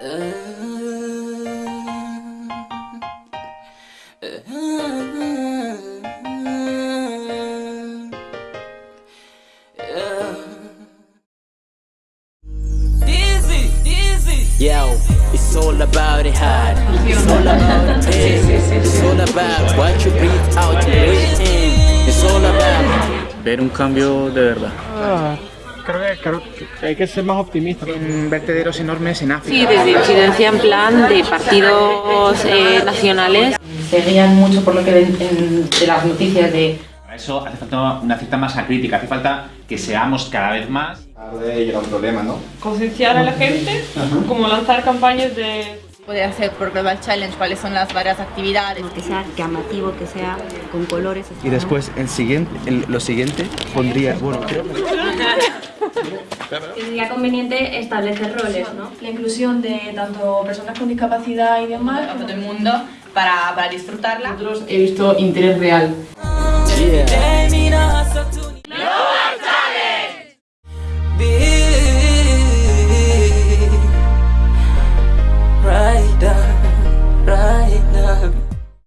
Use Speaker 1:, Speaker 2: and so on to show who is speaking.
Speaker 1: Yo, it's all about it hard. It's all about it. It's all about what you breathe out, you breathe in. It's all about
Speaker 2: ver un cambio de verdad.
Speaker 3: Ah. Creo, que, creo que hay que ser más optimista. En vertederos enormes en África.
Speaker 4: Sí, desde incidencia en plan de partidos eh, nacionales.
Speaker 5: Seguían mucho por lo que ven en, de las noticias de
Speaker 6: Para eso hace falta una cierta masa crítica, hace falta que seamos cada vez más.
Speaker 7: Y era un problema, ¿no?
Speaker 8: concienciar a la gente, como lanzar campañas de
Speaker 9: Puede hacer por Global Challenge cuáles son las varias actividades.
Speaker 10: que sea llamativo, que sea con colores.
Speaker 11: Y después, en siguiente, en lo siguiente, pondría, bueno, creo
Speaker 10: Sería conveniente establecer roles, ¿no?
Speaker 8: la inclusión de tanto personas con discapacidad y demás.
Speaker 9: Para todo el mundo, para, para disfrutarla.
Speaker 5: he visto interés real.